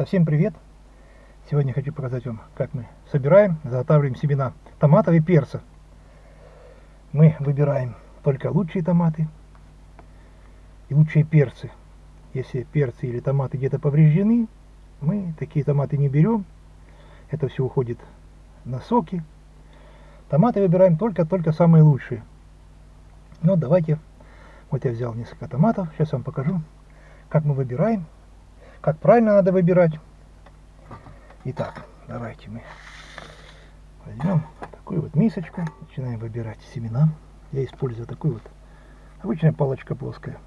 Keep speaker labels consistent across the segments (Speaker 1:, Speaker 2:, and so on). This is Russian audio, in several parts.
Speaker 1: Ребята, всем привет! Сегодня хочу показать вам, как мы собираем, заготавливаем семена томатов и перца. Мы выбираем только лучшие томаты и лучшие перцы. Если перцы или томаты где-то повреждены, мы такие томаты не берем. Это все уходит на соки. Томаты выбираем только-только самые лучшие. Ну, давайте, вот я взял несколько томатов, сейчас вам покажу, как мы выбираем как правильно надо выбирать. Итак, давайте мы возьмем такую вот мисочку, начинаем выбирать семена. Я использую такую вот обычная палочка плоская.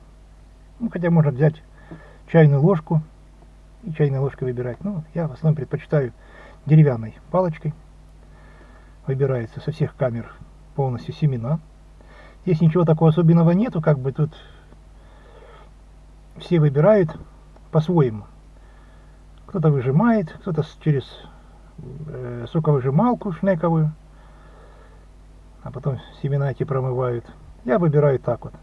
Speaker 1: Ну, хотя можно взять чайную ложку и чайной ложкой выбирать. Ну, я в основном предпочитаю деревянной палочкой. Выбирается со всех камер полностью семена. Здесь ничего такого особенного нету, как бы тут все выбирают по-своему. Кто-то выжимает, кто-то через э, соковыжималку шнековую, а потом семена эти промывают. Я выбираю так вот.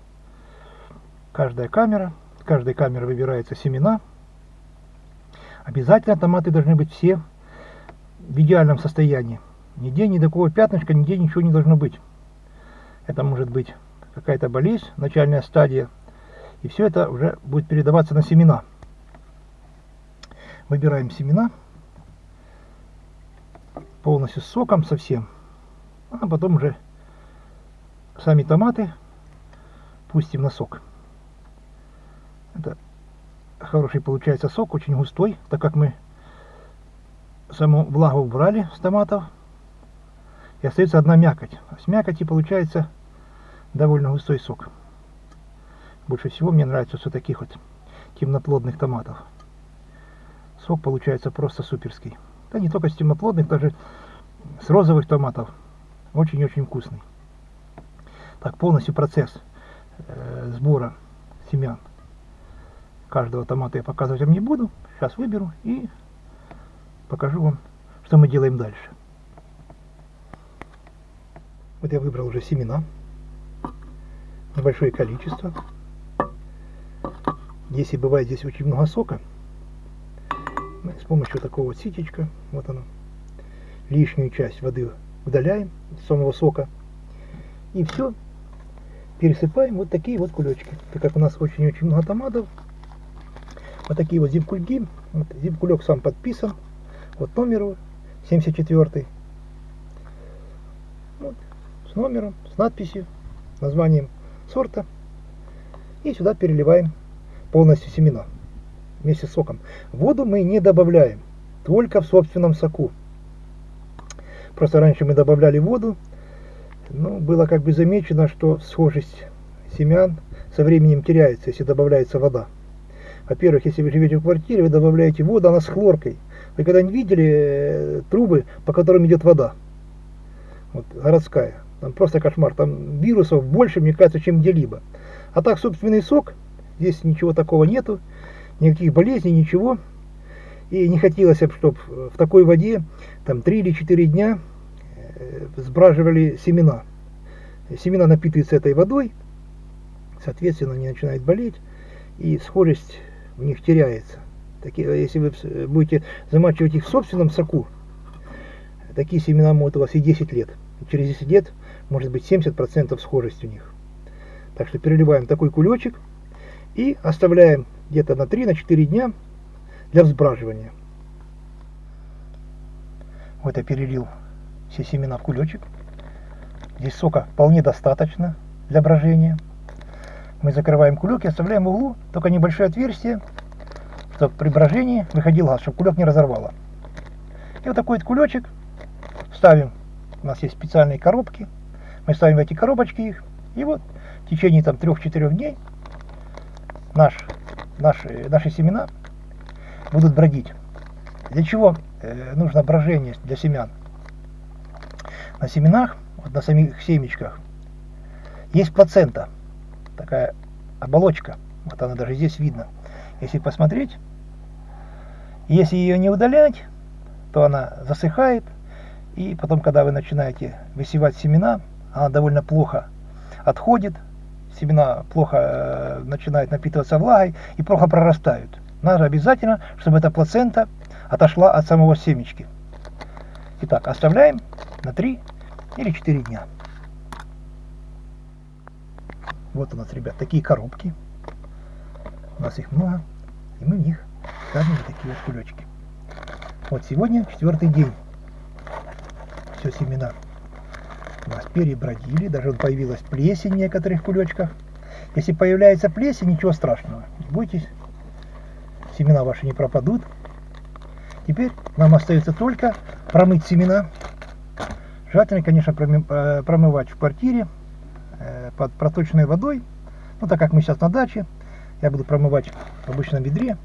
Speaker 1: Каждая камера, с каждой камеры выбираются семена. Обязательно томаты должны быть все в идеальном состоянии. Нигде ни такого пятнышка, нигде ничего не должно быть. Это может быть какая-то болезнь, начальная стадия. И все это уже будет передаваться на семена. Выбираем семена полностью с соком совсем. А потом уже сами томаты пустим на сок. Это хороший получается сок, очень густой, так как мы саму влагу убрали с томатов. И остается одна мякоть. С мякоти получается довольно густой сок. Больше всего мне нравится все таких вот темноплодных томатов сок получается просто суперский. Да не только с темноплодных, даже с розовых томатов. Очень-очень вкусный. Так, полностью процесс э, сбора семян каждого томата я показывать вам не буду. Сейчас выберу и покажу вам, что мы делаем дальше. Вот я выбрал уже семена. Небольшое количество. Если бывает здесь очень много сока, помощью такого ситечка, вот оно, лишнюю часть воды удаляем с самого сока. И все, пересыпаем вот такие вот кулечки. Так как у нас очень-очень много томатов, вот такие вот зимкульги. Вот, зимкулек сам подписан. Вот номер его, 74. Вот, с номером, с надписью, названием сорта. И сюда переливаем полностью семена вместе с соком. Воду мы не добавляем, только в собственном соку. Просто раньше мы добавляли воду, но было как бы замечено, что схожесть семян со временем теряется, если добавляется вода. Во-первых, если вы живете в квартире, вы добавляете воду, она с хлоркой. Вы когда-нибудь видели э, трубы, по которым идет вода? Вот, городская. Там просто кошмар. Там вирусов больше, мне кажется, чем где-либо. А так, собственный сок, здесь ничего такого нету никаких болезней, ничего. И не хотелось, чтобы в такой воде там 3 или 4 дня э, сбраживали семена. Семена напитываются этой водой, соответственно, они начинают болеть, и схожесть в них теряется. Такие, если вы будете замачивать их в собственном соку, такие семена могут у вас и 10 лет. И через 10 лет может быть 70% схожесть у них. Так что переливаем такой кулечек и оставляем где-то на 3-4 дня для взбраживания. Вот я перелил все семена в кулечек. Здесь сока вполне достаточно для брожения. Мы закрываем кулек и оставляем в углу только небольшое отверстие, чтобы при брожении выходил газ, чтобы кулек не разорвало. И вот такой вот кулечек ставим. У нас есть специальные коробки. Мы ставим эти коробочки их. И вот в течение там 3-4 дней наш наши, наши семена будут бродить. Для чего э, нужно брожение для семян? На семенах, вот на самих семечках, есть плацента, такая оболочка, вот она даже здесь видно. Если посмотреть, если ее не удалять, то она засыхает, и потом, когда вы начинаете высевать семена, она довольно плохо отходит, семена плохо э, начинают напитываться влагой и плохо прорастают. надо обязательно, чтобы эта плацента отошла от самого семечки. Итак, оставляем на 3 или 4 дня. Вот у нас, ребят, такие коробки. У нас их много, и мы в них ставим вот такие вот кулечки. Вот сегодня четвертый день. Все семена у нас перебродили, даже появилась плесень в некоторых кулечках. Если появляется плесень, ничего страшного, не бойтесь, семена ваши не пропадут. Теперь нам остается только промыть семена. Желательно, конечно, э, промывать в квартире э, под проточной водой. Ну, так как мы сейчас на даче, я буду промывать в обычном ведре.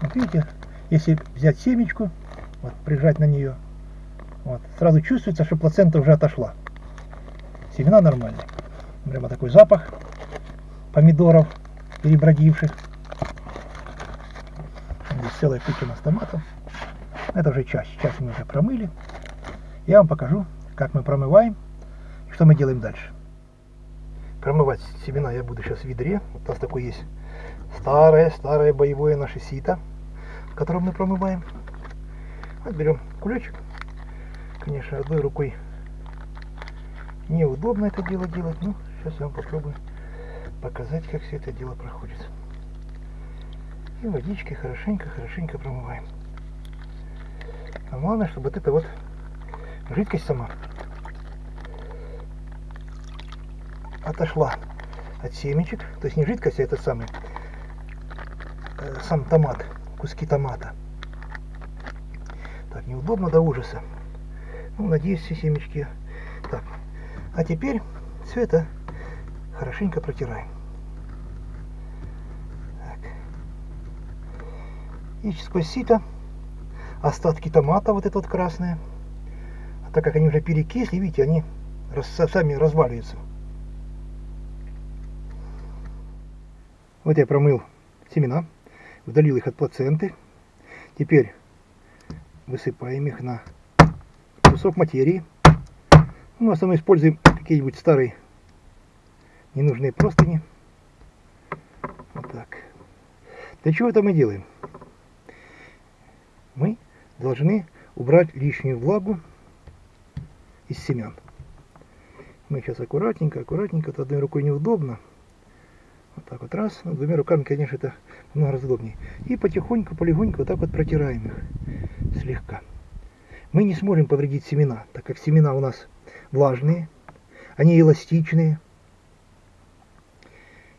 Speaker 1: Вот видите, если взять семечку, вот, прижать на нее, вот, сразу чувствуется, что плацента уже отошла. Семена нормальные. Прямо такой запах помидоров перебродивших. Здесь целая куча у нас томатов. Это уже часть. Часть мы уже промыли. Я вам покажу, как мы промываем и что мы делаем дальше. Промывать семена я буду сейчас в ведре. У нас такое есть старое-старое боевое наше сито, которым мы промываем. Вот берем кулечек. Конечно, одной рукой неудобно это дело делать, но сейчас я вам попробую показать, как все это дело проходит. И водичкой хорошенько-хорошенько промываем. А главное, чтобы вот эта вот жидкость сама отошла от семечек. То есть не жидкость, а этот самый э, сам томат, куски томата. Так, неудобно до ужаса. Ну, надеюсь, все семечки. Так, а теперь это хорошенько протираем. Так. И сквозь сито остатки томата, вот это вот красное. А так как они уже перекисли, видите, они сами разваливаются. Вот я промыл семена, удалил их от плаценты. Теперь высыпаем их на кусок материи. Мы в основном используем какие-нибудь старые ненужные простыни. Вот так. Для чего это мы делаем? Мы должны убрать лишнюю влагу из семян. Мы сейчас аккуратненько, аккуратненько, то одной рукой неудобно. Вот так вот раз, ну, двумя руками, конечно, это много раз удобнее. И потихоньку, полегоньку вот так вот протираем их слегка. Мы не сможем повредить семена, так как семена у нас влажные, они эластичные.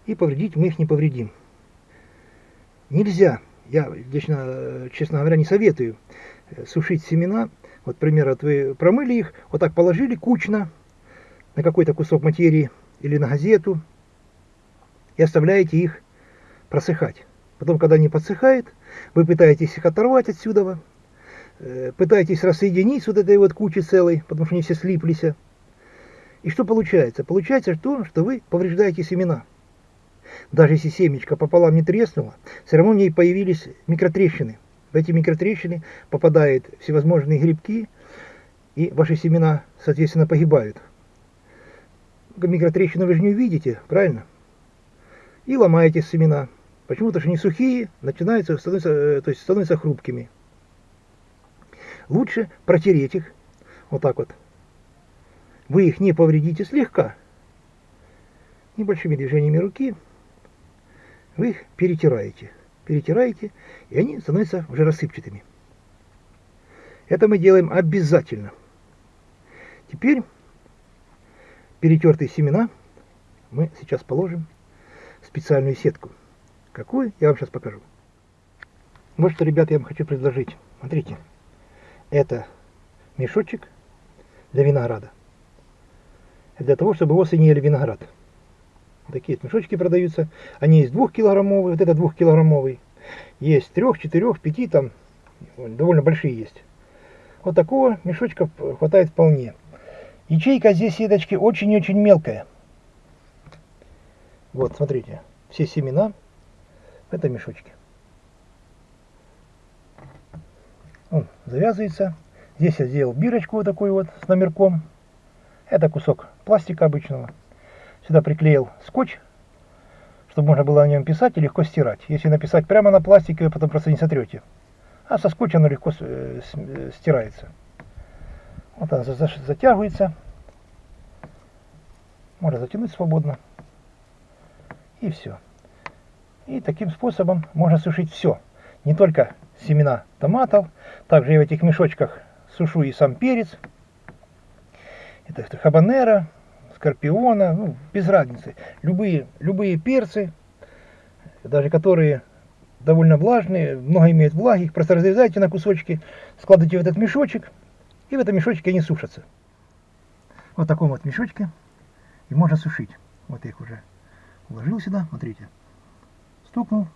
Speaker 1: И повредить мы их не повредим. Нельзя я лично, честно говоря, не советую э, сушить семена. Вот, пример, вот вы промыли их, вот так положили кучно на какой-то кусок материи или на газету и оставляете их просыхать. Потом, когда они подсыхают, вы пытаетесь их оторвать отсюда, э, пытаетесь рассоединить с вот этой вот кучей целой, потому что они все слиплись. И что получается? Получается то, что вы повреждаете семена. Даже если семечко пополам не треснуло, все равно в ней появились микротрещины. В эти микротрещины попадают всевозможные грибки, и ваши семена, соответственно, погибают. Микротрещины вы же не увидите, правильно? И ломаете семена. Почему-то что они сухие, начинаются, становятся, э, то есть становятся хрупкими. Лучше протереть их, вот так вот. Вы их не повредите слегка, небольшими движениями руки, вы их перетираете. Перетираете, и они становятся уже рассыпчатыми. Это мы делаем обязательно. Теперь перетертые семена мы сейчас положим в специальную сетку. Какую, я вам сейчас покажу. Вот что, ребята, я вам хочу предложить. Смотрите, это мешочек для винограда. Для того, чтобы осенью ели виноград. Такие мешочки продаются. Они есть двухкилограммовые, вот это двухкилограммовый. Есть трех, четырех, пяти, там довольно большие есть. Вот такого мешочка хватает вполне. Ячейка здесь сеточки очень-очень мелкая. Вот, смотрите, все семена в этом мешочке. Он завязывается. Здесь я сделал бирочку вот такую вот с номерком. Это кусок пластика обычного. Сюда приклеил скотч, чтобы можно было на нем писать и легко стирать. Если написать прямо на пластике, вы потом просто не сотрете. А со скотча оно легко э, э, стирается. Вот она затягивается. Можно затянуть свободно. И все. И таким способом можно сушить все. Не только семена томатов, также я в этих мешочках сушу и сам перец. Это хабанера, скорпиона, ну, без разницы. Любые, любые перцы, даже которые довольно влажные, много имеют влаги, их просто разрезаете на кусочки, складываете в этот мешочек, и в этом мешочке они сушатся. Вот в таком вот мешочке, и можно сушить. Вот я их уже уложил сюда, смотрите. Стукнул,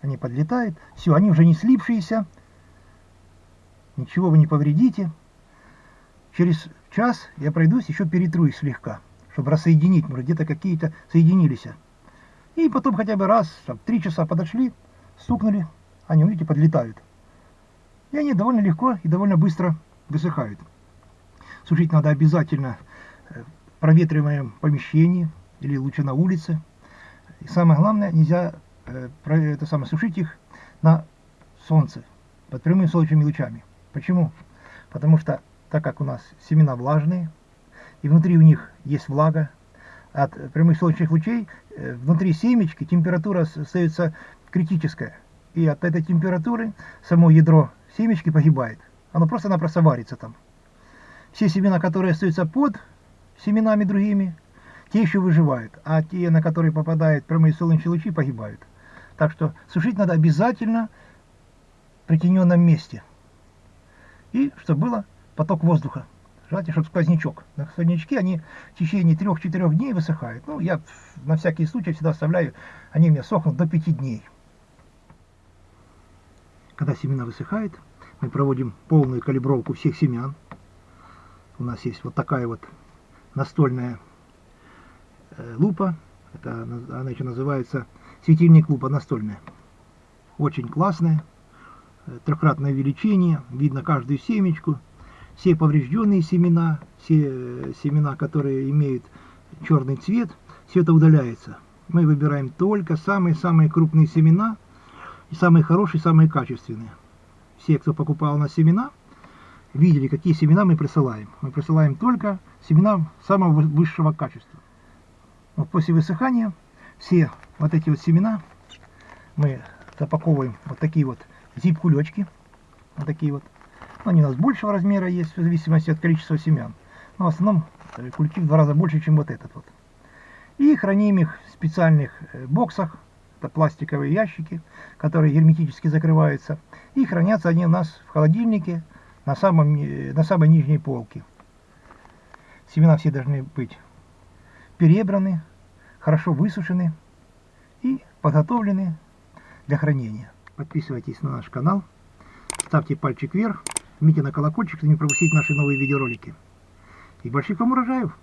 Speaker 1: они подлетают, все, они уже не слипшиеся, ничего вы не повредите. Через час я пройдусь, еще перетру их слегка чтобы рассоединить, может где-то какие-то соединились. И потом хотя бы раз, там, три часа подошли, стукнули, они, видите, подлетают. И они довольно легко и довольно быстро высыхают. Сушить надо обязательно в проветриваемом помещении или лучше на улице. И самое главное, нельзя э, это самое, сушить их на солнце, под прямыми солнечными лучами. Почему? Потому что, так как у нас семена влажные, и внутри у них есть влага. От прямых солнечных лучей э, внутри семечки температура остается критическая. И от этой температуры само ядро семечки погибает. Оно просто-напросто варится там. Все семена, которые остаются под семенами другими, те еще выживают, а те, на которые попадают прямые солнечные лучи, погибают. Так что сушить надо обязательно в притененном месте. И чтобы было поток воздуха. Желательно, чтобы сквознячок. На сквознячке они в течение 3-4 дней высыхают. Ну, я на всякий случай всегда оставляю, они у меня сохнут до 5 дней. Когда семена высыхают, мы проводим полную калибровку всех семян. У нас есть вот такая вот настольная э, лупа. Это, она еще называется светильник лупа настольная. Очень классная. Э, трехкратное увеличение. Видно каждую семечку все поврежденные семена, все э, семена, которые имеют черный цвет, все это удаляется. Мы выбираем только самые-самые крупные семена, и самые хорошие, самые качественные. Все, кто покупал на семена, видели, какие семена мы присылаем. Мы присылаем только семена самого высшего качества. Вот после высыхания все вот эти вот семена мы запаковываем вот такие вот зип-кулечки. Вот такие вот. Они у нас большего размера есть, в зависимости от количества семян. Но в основном э, кульки в два раза больше, чем вот этот вот. И храним их в специальных э, боксах. Это пластиковые ящики, которые герметически закрываются. И хранятся они у нас в холодильнике на, самом, э, на самой нижней полке. Семена все должны быть перебраны, хорошо высушены и подготовлены для хранения. Подписывайтесь на наш канал, ставьте пальчик вверх. Жмите на колокольчик, чтобы не пропустить наши новые видеоролики. И больших вам урожаев!